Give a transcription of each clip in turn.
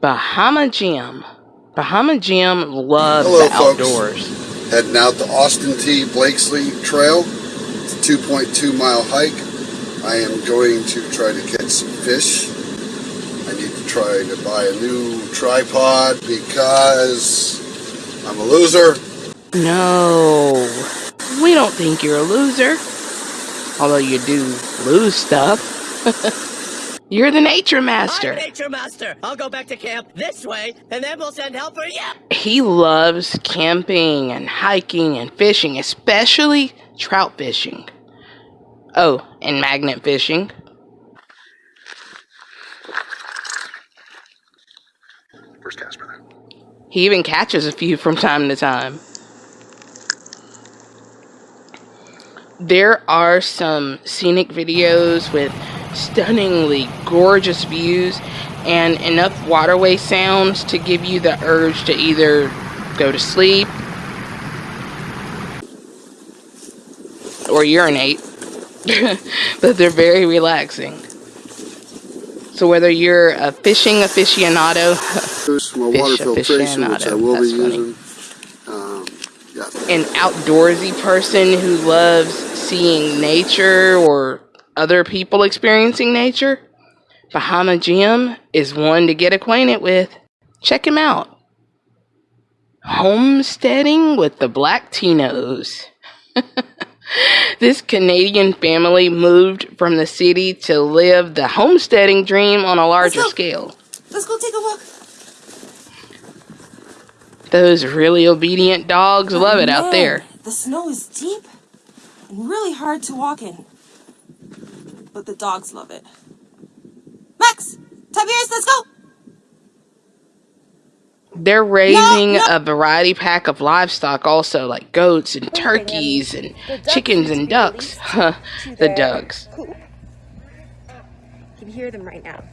Bahama Jim. Bahama Jim loves Hello, the folks. outdoors. Heading out the Austin T. Blakesley Trail. It's a 2.2 mile hike. I am going to try to catch some fish. I need to try to buy a new tripod because I'm a loser. No, we don't think you're a loser. Although you do lose stuff. you're the nature master. I'm Nature Master. I'll go back to camp this way, and then we'll send help for you. He loves camping and hiking and fishing, especially trout fishing. Oh, and magnet fishing. First cast, brother. He even catches a few from time to time. There are some scenic videos with stunningly gorgeous views and enough waterway sounds to give you the urge to either go to sleep or urinate. but they're very relaxing. So whether you're a fishing aficionado, Fish water filtration, which I aficionado. will be That's funny. using. Um, yeah. an outdoorsy person who loves seeing nature or other people experiencing nature, Bahama Jim is one to get acquainted with. Check him out. Homesteading with the Black Tinos. this Canadian family moved from the city to live the homesteading dream on a larger go. scale. Let's go take a walk. Those really obedient dogs love it out there. The snow is deep and really hard to walk in. But the dogs love it. Max! Tiberius, let's go! They're raising no. a variety pack of livestock also, like goats and turkeys and chickens and ducks. Huh, the ducks. You can hear them right now.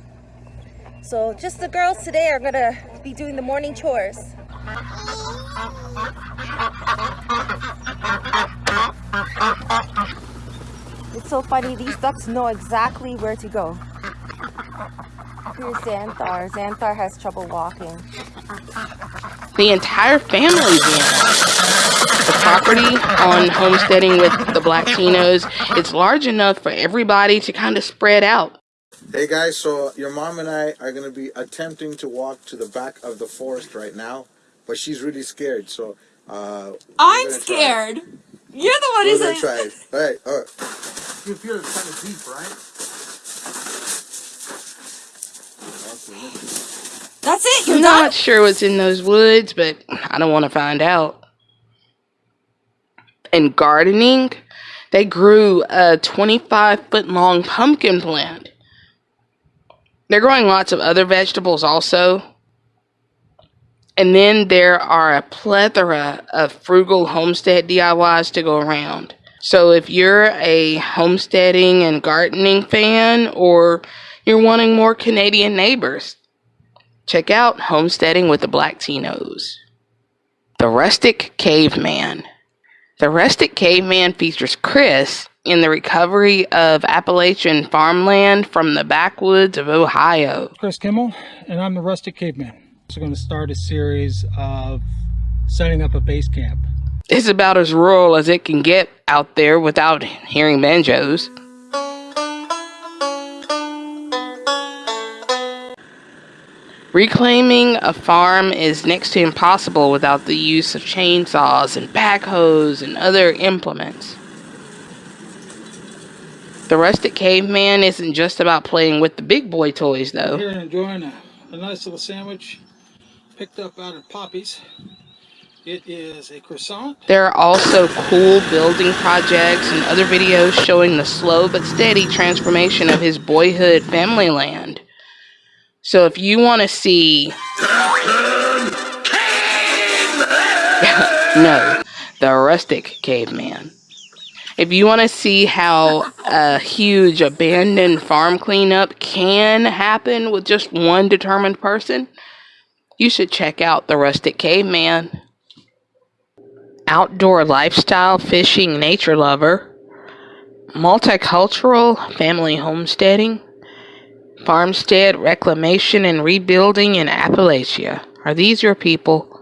So just the girls today are gonna be doing the morning chores. It's so funny, these ducks know exactly where to go. Here's Xanthar. Xanthar has trouble walking. The entire family's in. The property on homesteading with the Black Tinos, it's large enough for everybody to kind of spread out. Hey guys, so your mom and I are gonna be attempting to walk to the back of the forest right now, but she's really scared. So uh, I'm gonna try scared. You're the one We're who's gonna try it. All right, all right. You feel it's kind of deep, right? That's it, you're I'm done? not sure what's in those woods, but I don't want to find out. And gardening, they grew a 25 foot long pumpkin plant. They're growing lots of other vegetables also. And then there are a plethora of frugal homestead DIYs to go around. So if you're a homesteading and gardening fan, or you're wanting more Canadian neighbors, check out Homesteading with the Black Tinos. The Rustic Caveman. The Rustic Caveman features Chris in the recovery of Appalachian farmland from the backwoods of Ohio. Chris Kimmel, and I'm the Rustic Caveman. So we're going to start a series of setting up a base camp. It's about as rural as it can get out there without hearing banjos. Reclaiming a farm is next to impossible without the use of chainsaws and backhoes and other implements. The rustic caveman isn't just about playing with the big boy toys, though. Here enjoying a, a nice little sandwich picked up out of Poppy's. It is a croissant. There are also cool building projects and other videos showing the slow but steady transformation of his boyhood family land. So if you want to see. no, the rustic caveman. If you want to see how a huge abandoned farm cleanup can happen with just one determined person, you should check out the rustic caveman outdoor lifestyle fishing nature lover, multicultural family homesteading, Farmstead Reclamation and Rebuilding in Appalachia. Are these your people?